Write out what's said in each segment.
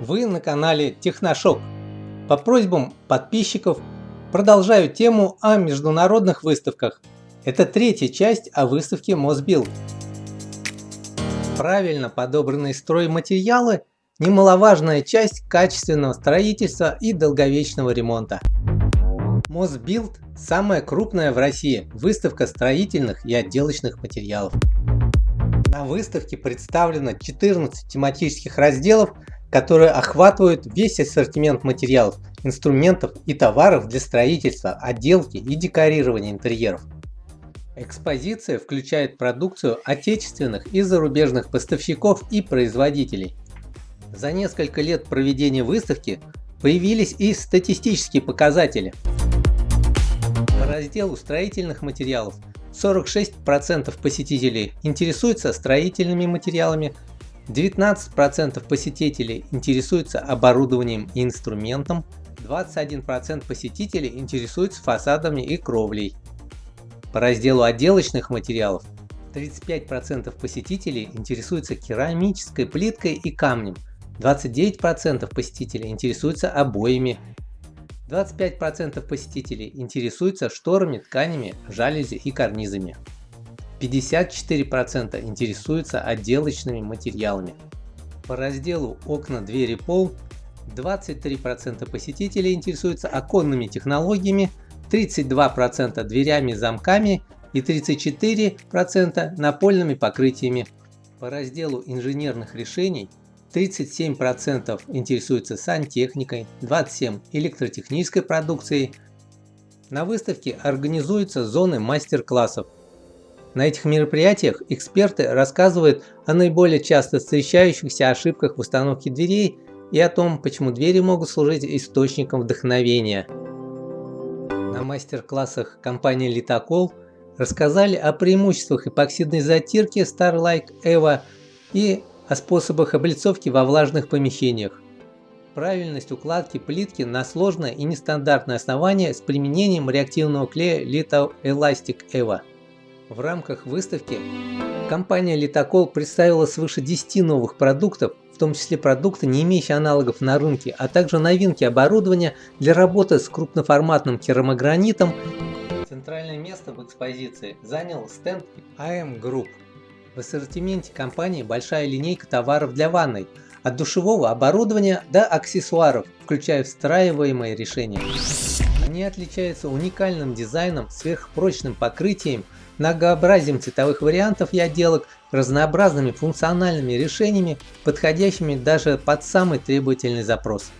Вы на канале Техношок. По просьбам подписчиков продолжаю тему о международных выставках. Это третья часть о выставке Мосбилд. Правильно подобранные стройматериалы – немаловажная часть качественного строительства и долговечного ремонта. Мосбилд – самая крупная в России выставка строительных и отделочных материалов. На выставке представлено 14 тематических разделов которые охватывают весь ассортимент материалов, инструментов и товаров для строительства, отделки и декорирования интерьеров. Экспозиция включает продукцию отечественных и зарубежных поставщиков и производителей. За несколько лет проведения выставки появились и статистические показатели. По разделу строительных материалов 46% посетителей интересуются строительными материалами, 19% посетителей интересуются оборудованием и инструментом, 21% посетителей интересуются фасадами и кровлей. По разделу отделочных материалов 35% посетителей интересуются керамической плиткой и камнем, 29% посетителей интересуются обоями, 25% посетителей интересуются шторами, тканями, жалюзи и карнизами. 54% интересуются отделочными материалами. По разделу окна, двери, пол 23% посетителей интересуются оконными технологиями, 32% дверями, замками и 34% напольными покрытиями. По разделу инженерных решений 37% интересуются сантехникой, 27% электротехнической продукцией. На выставке организуются зоны мастер-классов на этих мероприятиях эксперты рассказывают о наиболее часто встречающихся ошибках в установке дверей и о том, почему двери могут служить источником вдохновения. На мастер-классах компании Litacol рассказали о преимуществах эпоксидной затирки Starlike Evo и о способах облицовки во влажных помещениях. Правильность укладки плитки на сложное и нестандартное основание с применением реактивного клея Litho Elastic Evo. В рамках выставки компания Литокол представила свыше 10 новых продуктов, в том числе продукты, не имеющие аналогов на рынке, а также новинки оборудования для работы с крупноформатным керамогранитом. Центральное место в экспозиции занял стенд AM Group. В ассортименте компании большая линейка товаров для ванной, от душевого оборудования до аксессуаров, включая встраиваемые решения. Они отличаются уникальным дизайном, сверхпрочным покрытием, многообразием цветовых вариантов и отделок, разнообразными функциональными решениями, подходящими даже под самый требовательный запрос.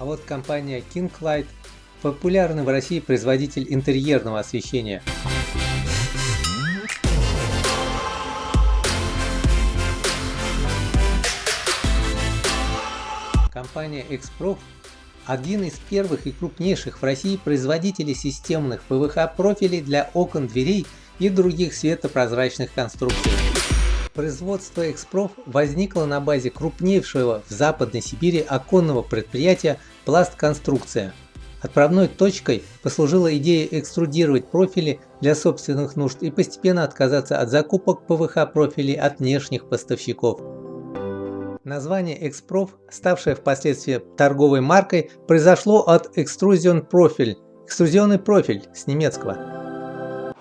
А вот компания Kinglight – популярный в России производитель интерьерного освещения. Компания Xprof – один из первых и крупнейших в России производителей системных ПВХ-профилей для окон, дверей и других светопрозрачных конструкций. Производство Экспроф возникло на базе крупнейшего в Западной Сибири оконного предприятия «Пластконструкция». Отправной точкой послужила идея экструдировать профили для собственных нужд и постепенно отказаться от закупок ПВХ профилей от внешних поставщиков. Название Экспроф, ставшее впоследствии торговой маркой, произошло от Extrusion Profil, экструзионный профиль с немецкого.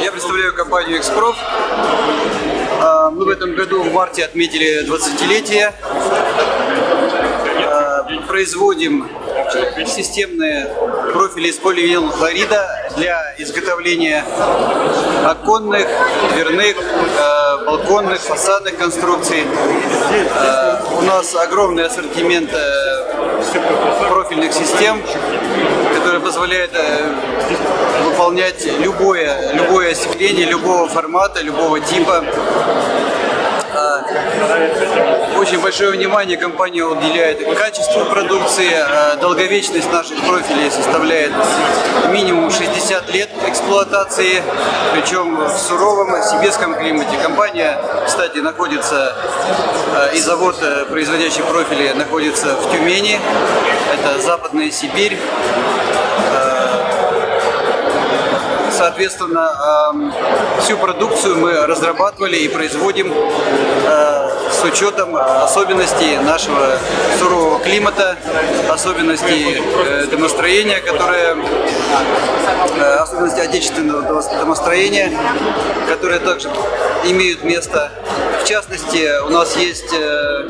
Я представляю компанию «Экспроф». А, мы в этом году в марте отметили 20-летие. А, производим системные профили из поливинилового для изготовления оконных, дверных, а, балконных, фасадных конструкций. У нас огромный ассортимент профильных систем, который позволяет э, выполнять любое, любое остекление, любого формата, любого типа. Очень большое внимание компания уделяет качеству продукции. А, долговечность наших профилей составляет минимум 60 лет эксплуатации, причем в суровом сибирском климате. Компания, кстати, находится, а, и завод, э, производящий профили, находится в Тюмени, это Западная Сибирь соответственно, всю продукцию мы разрабатывали и производим э, с учетом особенностей нашего сурового климата, особенностей э, домостроения, которое, э, особенностей отечественного домостроения, которые также имеют место. В частности, у нас есть э,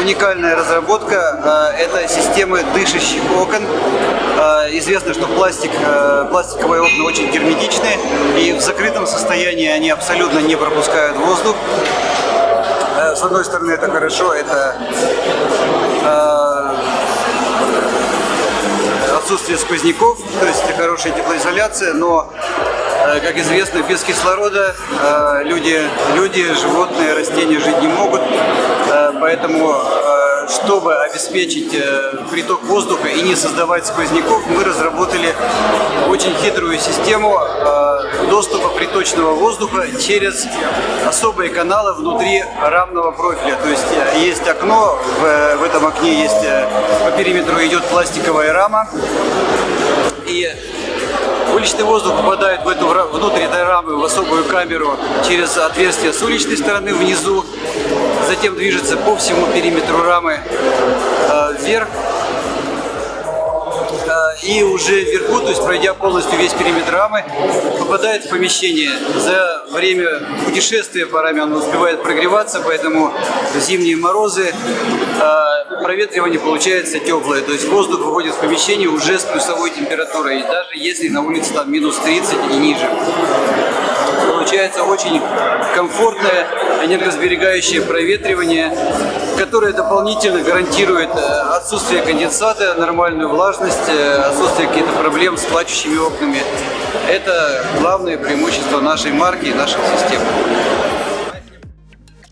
уникальная разработка, это системы дышащих окон. Известно, что пластик, пластиковые окна очень герметичны, и в закрытом состоянии они абсолютно не пропускают воздух. С одной стороны, это хорошо, это отсутствие сквозняков, то есть хорошая теплоизоляция, но, э, как известно, без кислорода э, люди, люди, животные, растения жить не могут, э, поэтому чтобы обеспечить э, приток воздуха и не создавать сквозняков, мы разработали очень хитрую систему э, доступа приточного воздуха через особые каналы внутри рамного профиля. То есть э, есть окно, в, этом окне есть по периметру идет пластиковая рама, и Уличный воздух попадает в эту, внутрь этой рамы в особую камеру через отверстие с уличной стороны внизу, затем движется по всему периметру рамы э, вверх э, и уже вверху, то есть пройдя полностью весь периметр рамы, попадает в помещение. За время путешествия по раме он успевает прогреваться, поэтому зимние морозы э, проветривание получается теплое, то есть воздух выходит в помещение уже с плюсовой температурой, даже если на улице там минус 30 и ниже. Получается очень комфортное энергосберегающее проветривание, которое дополнительно гарантирует э, отсутствие конденсата, нормальную влажность, э, отсутствие каких-то проблем с плачущими окнами. Это главное преимущество нашей марки и нашей системы.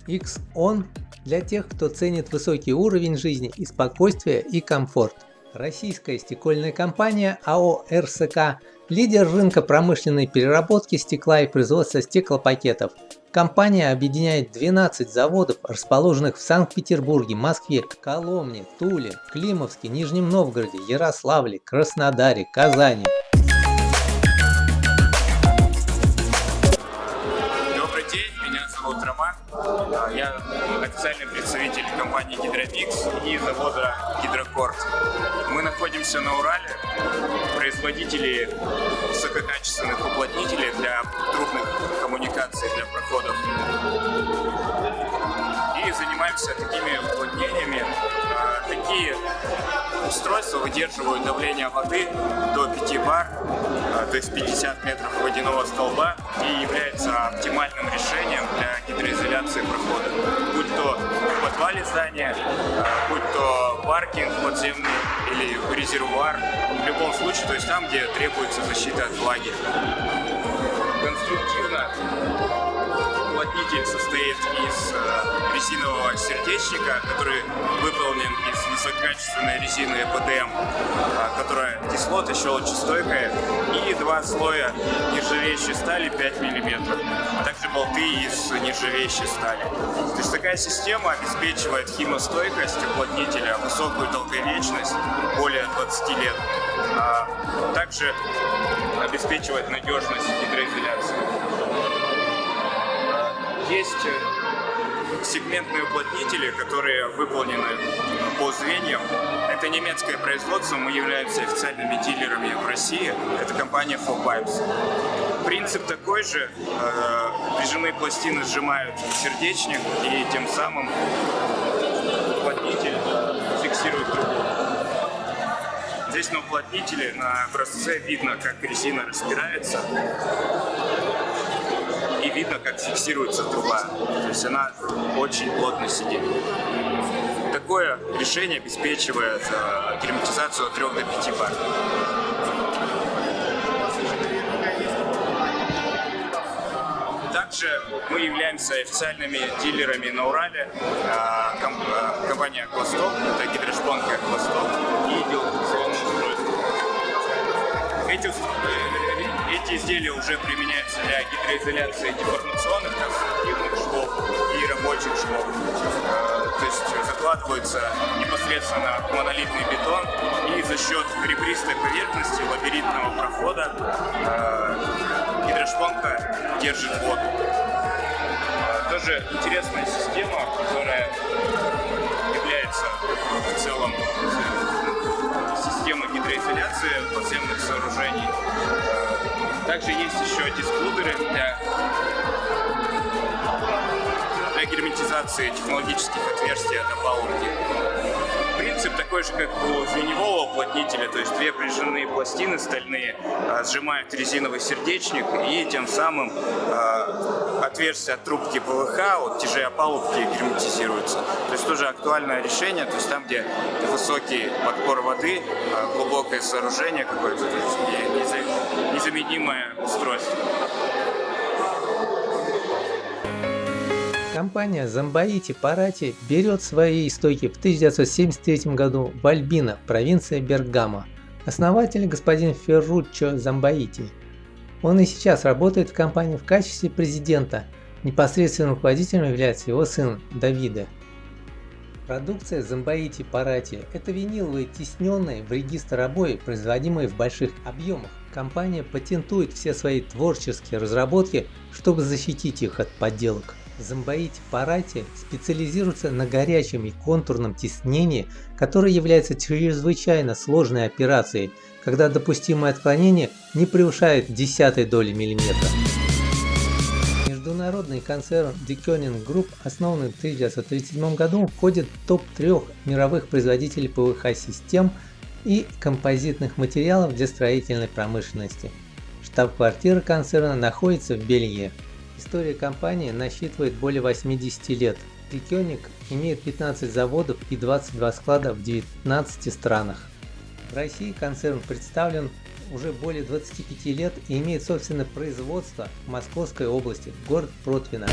X-ON для тех, кто ценит высокий уровень жизни и спокойствие и комфорт. Российская стекольная компания АО РСК – лидер рынка промышленной переработки стекла и производства стеклопакетов. Компания объединяет 12 заводов, расположенных в Санкт-Петербурге, Москве, Коломне, Туле, Климовске, Нижнем Новгороде, Ярославле, Краснодаре, Казани. Я официальный представитель компании Гидромикс и завода Гидрокорд. Мы находимся на Урале, производители высококачественных уплотнителей для трубных коммуникаций, для проходов. И занимаемся такими уплотнениями. А, такие устройства выдерживают давление воды до 5 бар, а, то есть 50 метров водяного столба, и является оптимальным решением для гидроизоляции прохода. Подвале здания, а, будь то паркинг подземный или резервуар, в любом случае, то есть там, где требуется защита от влаги. Конструктивно уплотнитель состоит из э, резинового сердечника, который выполнен из высококачественной резины ЭПДМ, э, которая кислота, щелочестойкая, и два слоя нержавеющей стали 5 мм, а также болты из нержавеющей стали. То есть такая система обеспечивает химостойкость уплотнителя, высокую долговечность, более 20 лет, а также обеспечивает надежность гидроизоляции. Есть э, сегментные уплотнители, которые выполнены по звеньям. Это немецкое производство, мы являемся официальными дилерами в России. Это компания Four Pipes. Принцип такой же. Э, прижимные пластины сжимают сердечник и тем самым уплотнитель фиксирует трубу. Здесь на уплотнителе на образце видно, как резина распирается видно, как фиксируется труба. То есть она очень плотно сидит. Такое решение обеспечивает э, от 3 до 5 бар. Также мы являемся официальными дилерами на Урале. Э, э, компания «Аквасток», это гидрошпонка «Аквасток» и делационное устройство. Эти эти изделия уже применяются для гидроизоляции деформационных конструктивных швов и рабочих швов. Э, то есть закладываются непосредственно в монолитный бетон и за счет ребристой поверхности лабиринтного прохода э, гидрошпонка держит воду. Э, тоже интересная система которая является в целом системой гидроизоляции подземных сооружений. Также есть еще дисклудеры для, для герметизации технологических отверстий от опалубки. Принцип такой же, как у звеневого уплотнителя, то есть две прижимные пластины стальные а, сжимают резиновый сердечник и тем самым отверстие от трубки ПВХ от тяжей опалубки герметизируется. То есть тоже актуальное решение, то есть там, где высокий подпор воды, а, глубокое сооружение какое-то, то незаменимое устройство. Компания Замбаити Парати берет свои истоки в 1973 году в Альбино, провинция Бергамо. Основатель господин Ферруччо Замбаити. Он и сейчас работает в компании в качестве президента. Непосредственным руководителем является его сын Давида. Продукция Замбаити Парати – это виниловые тисненные в регистр обои, производимые в больших объемах. Компания патентует все свои творческие разработки, чтобы защитить их от подделок. Зомбоить парати специализируется на горячем и контурном тиснении, которое является чрезвычайно сложной операцией, когда допустимое отклонение не превышает десятой доли миллиметра. Международный концерн Deconing Group, основанный в 1937 году, входит в топ-3 мировых производителей ПВХ-систем и композитных материалов для строительной промышленности. Штаб-квартира концерна находится в Бельгии. История компании насчитывает более 80 лет. Трикёник имеет 15 заводов и 22 склада в 19 странах. России концерн представлен уже более 25 лет и имеет собственное производство в Московской области, город Протвино.